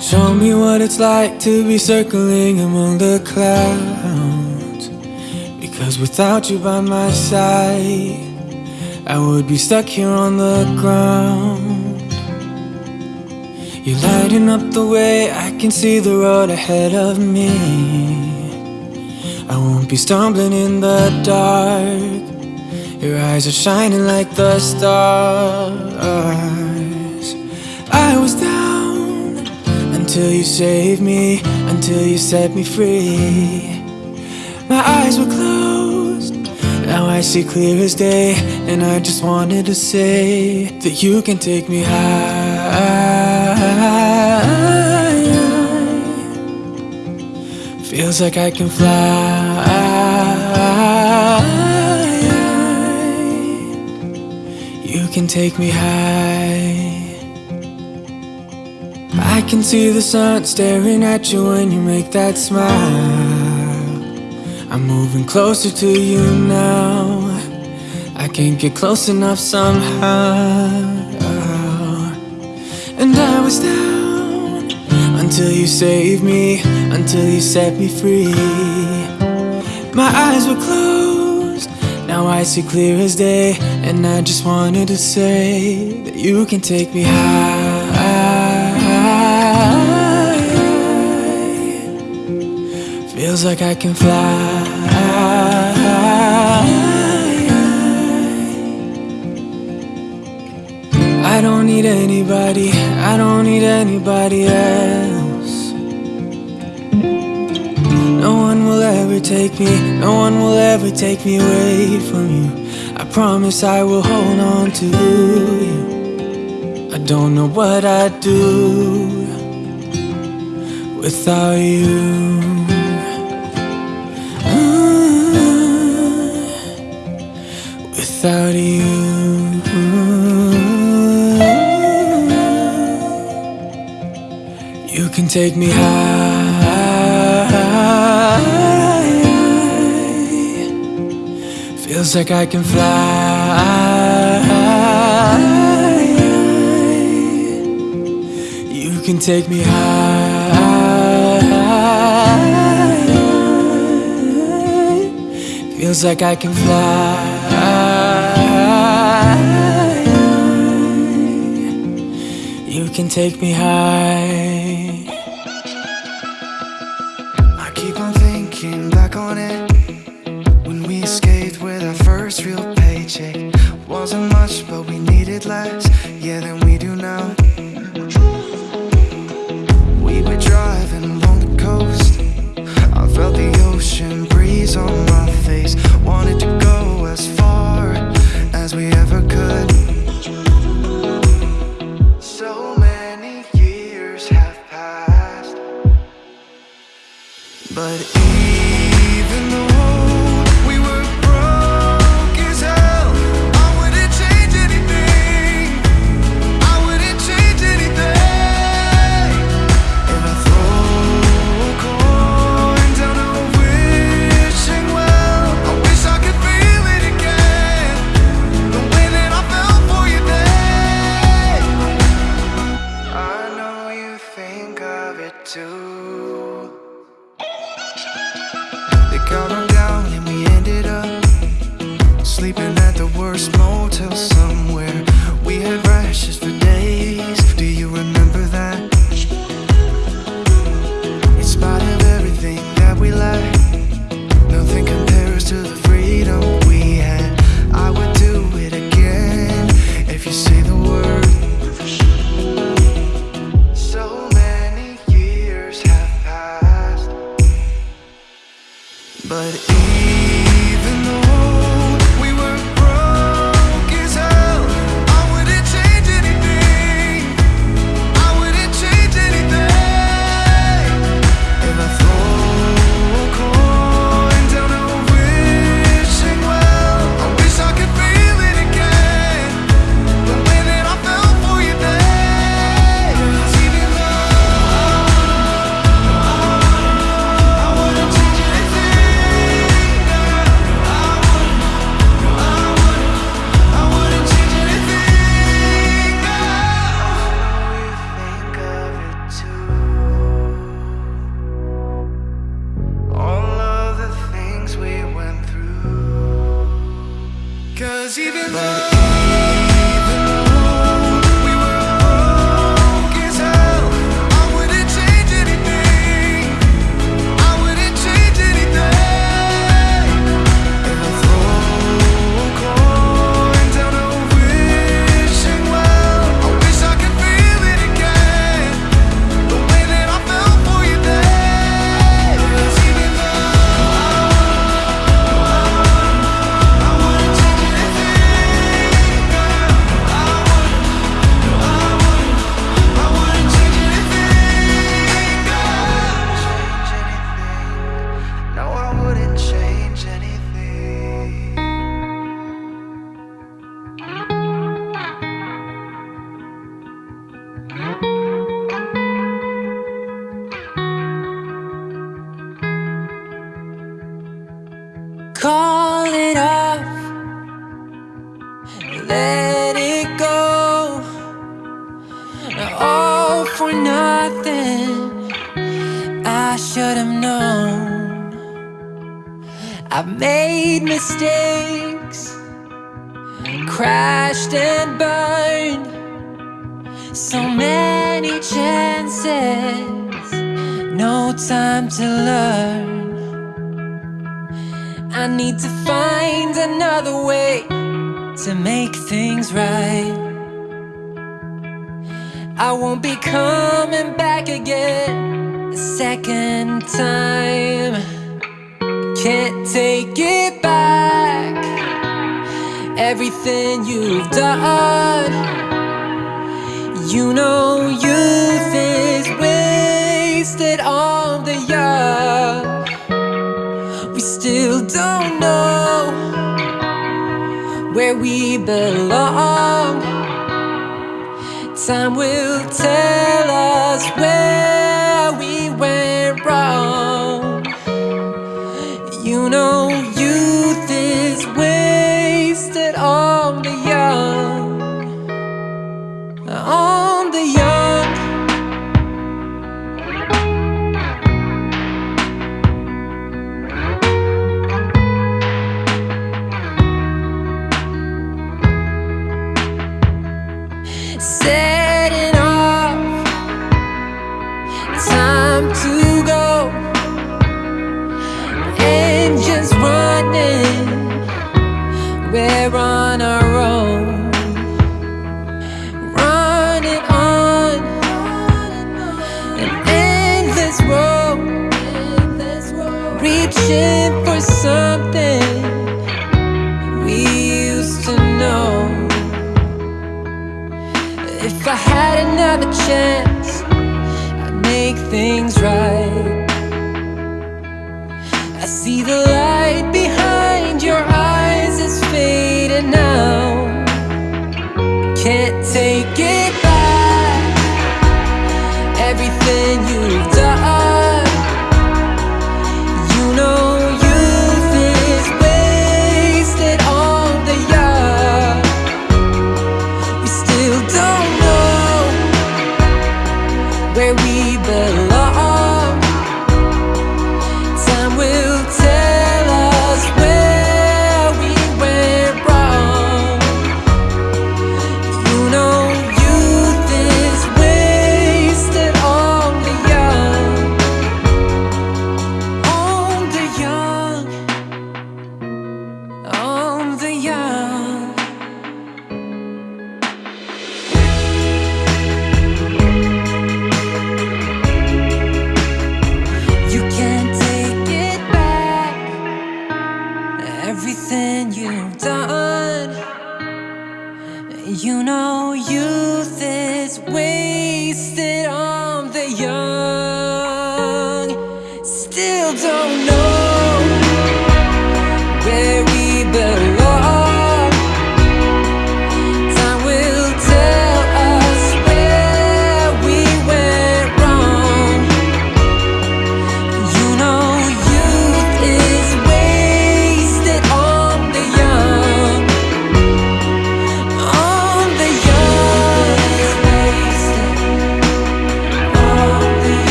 Show me what it's like to be circling among the clouds. Because without you by my side, I would be stuck here on the ground. You're lighting up the way, I can see the road ahead of me. I won't be stumbling in the dark. Your eyes are shining like the stars. I was down until you saved me, until you set me free. My eyes were closed, now I see clear as day, and I just wanted to say that you can take me high. Feels like I can fly. You can take me high. I can see the sun staring at you when you make that smile. I'm moving closer to you now. I can't get close enough somehow. And I was down until you saved me, until you set me free. My eyes were closed, now I see clear as day. And I just wanted to say that you can take me high. Feels like I can fly. I don't need anybody, I don't need anybody else. No one will ever take me, no one will ever take me away from you. I promise I will hold on to you. I don't know what I'd do without you. You, you can take me high. Feels like I can fly. You can take me high. Feels like I can fly. You can take me high. I keep on thinking back on it. When we escaped with our first real paycheck. Wasn't much but we needed less. Yeah than we do now. We were driving along the coast. I felt the ocean breeze on my face years have passed. But motel somewhere. For nothing. I should have known. I've made mistakes, crashed and burned. So many chances, no time to learn. I need to find another way to make things right. I won't be coming back again a second time. Can't take it back. Everything you've done, you know, youth is wasted on the young. We still don't know where we belong. Time will tell us where we went wrong. If I had another chance, I'd make things right. I see the light behind your eyes is fading now. Can't take it back. Everything you've done, young, still don't know.